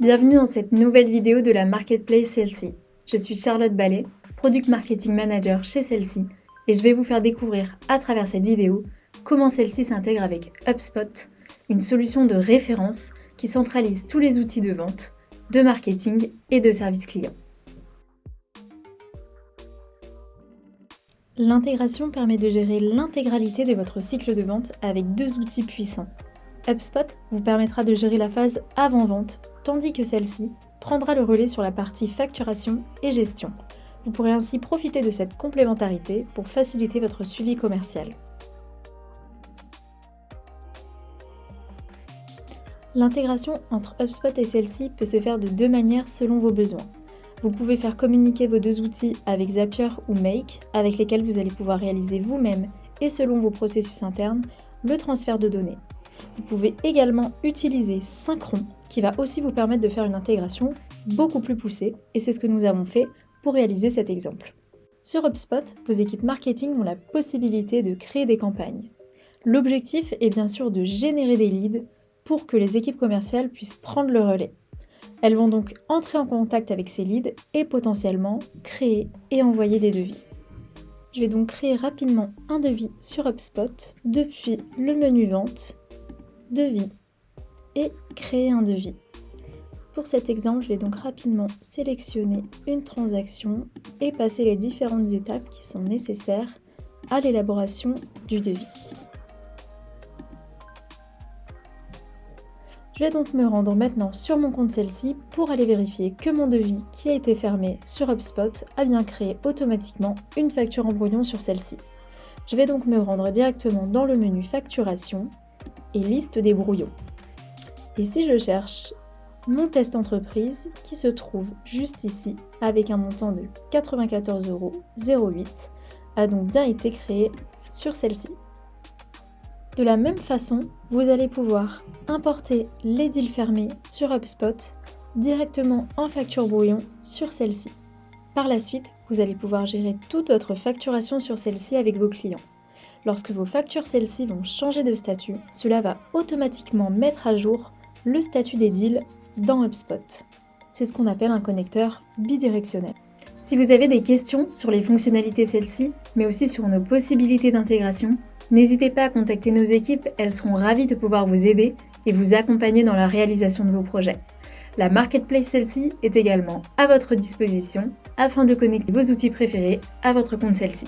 Bienvenue dans cette nouvelle vidéo de la Marketplace Celle-ci. Je suis Charlotte Ballet, Product Marketing Manager chez Celle-ci et je vais vous faire découvrir à travers cette vidéo comment celle-ci s'intègre avec HubSpot, une solution de référence qui centralise tous les outils de vente, de marketing et de service client. L'intégration permet de gérer l'intégralité de votre cycle de vente avec deux outils puissants. HubSpot vous permettra de gérer la phase avant-vente, tandis que celle-ci prendra le relais sur la partie facturation et gestion. Vous pourrez ainsi profiter de cette complémentarité pour faciliter votre suivi commercial. L'intégration entre HubSpot et celle-ci peut se faire de deux manières selon vos besoins. Vous pouvez faire communiquer vos deux outils avec Zapier ou Make, avec lesquels vous allez pouvoir réaliser vous-même et selon vos processus internes le transfert de données. Vous pouvez également utiliser Synchron, qui va aussi vous permettre de faire une intégration beaucoup plus poussée, et c'est ce que nous avons fait pour réaliser cet exemple. Sur HubSpot, vos équipes marketing ont la possibilité de créer des campagnes. L'objectif est bien sûr de générer des leads pour que les équipes commerciales puissent prendre le relais. Elles vont donc entrer en contact avec ces leads et potentiellement créer et envoyer des devis. Je vais donc créer rapidement un devis sur HubSpot depuis le menu Vente, Devis et Créer un devis. Pour cet exemple, je vais donc rapidement sélectionner une transaction et passer les différentes étapes qui sont nécessaires à l'élaboration du devis. Je vais donc me rendre maintenant sur mon compte celle-ci pour aller vérifier que mon devis qui a été fermé sur HubSpot a bien créé automatiquement une facture en brouillon sur celle-ci. Je vais donc me rendre directement dans le menu facturation et liste des brouillons. Et si je cherche mon test entreprise qui se trouve juste ici avec un montant de 94,08 euros a donc bien été créé sur celle-ci. De la même façon, vous allez pouvoir importer les deals fermés sur HubSpot directement en facture brouillon sur celle-ci. Par la suite, vous allez pouvoir gérer toute votre facturation sur celle-ci avec vos clients. Lorsque vos factures celles-ci vont changer de statut, cela va automatiquement mettre à jour le statut des deals dans HubSpot. C'est ce qu'on appelle un connecteur bidirectionnel. Si vous avez des questions sur les fonctionnalités celles-ci, mais aussi sur nos possibilités d'intégration, N'hésitez pas à contacter nos équipes, elles seront ravies de pouvoir vous aider et vous accompagner dans la réalisation de vos projets. La Marketplace celle-ci est également à votre disposition afin de connecter vos outils préférés à votre compte celle-ci.